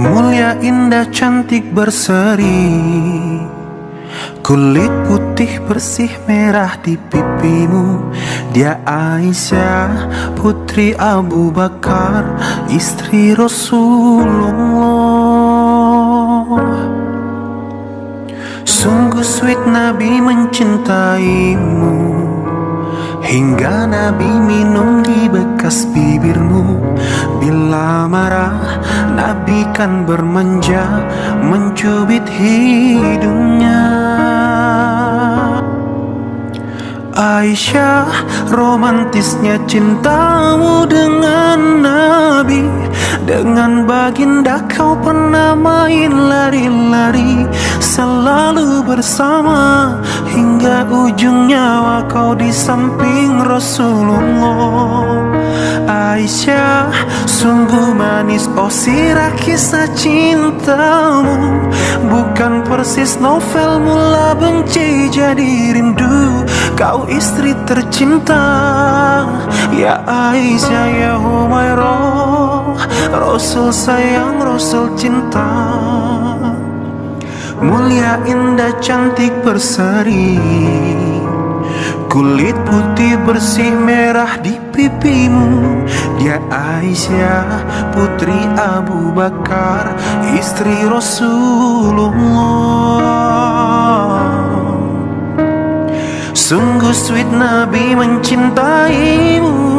Mulia indah cantik berseri. Kulit putih bersih merah di pipimu. Dia Aisyah putri Abu Bakar Istri Rasulullah. Sungguh sweet Nabi mencintaimu. Hingga Nabi minum di bekas bibirmu. Bila marah Nabi kan bermanja Mencubit hidungnya. Aisyah romantisnya cintamu dengan Nabi. Dengan baginda kau pernah main lari-lari Selalu bersama. Hingga ujung nyawa kau di samping Rasulullah manis. Oh sirah kisah cintamu. Bukan persis novel mula benci jadi rindu. Kau istri tercinta. Ya Aisyah ya Humairah. Rasul sayang Rasul cinta. Mulia indah cantik berseri Kulit putih bersih merah di pipimu. Dia Aisyah putri Abu Bakar Istri Rasulullah. Sungguh sweet Nabi mencintaimu.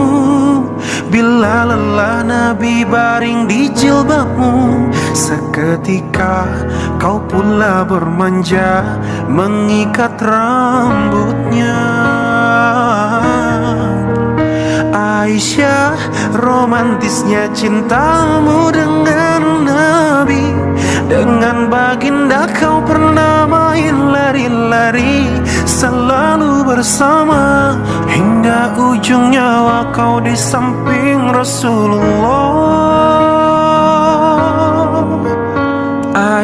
Bila lelah Nabi baring di jilbabmu Seketika kau pula bermanja Mengikat rambutnya Aisyah romantisnya cintamu dengan Nabi. Dengan baginda kau pernah main lari-lari Selalu bersama. Hingga ujung nyawa kau di samping Rasulullah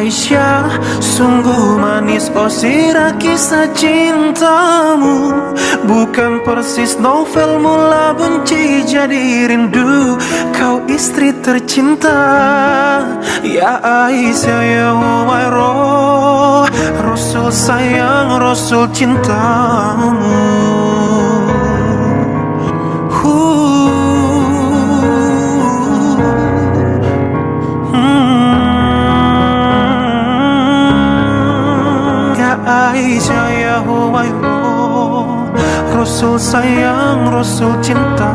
Aisyah sungguh manis. Oh sirah kisah cintamu. Bukan persis novel mula benci jadi rindu. Kau istri tercinta. Ya Aisyah ya Humairah Rasul sayang Rasul cintamu Aisyah ya Humairah Rasul sayang Rasul cinta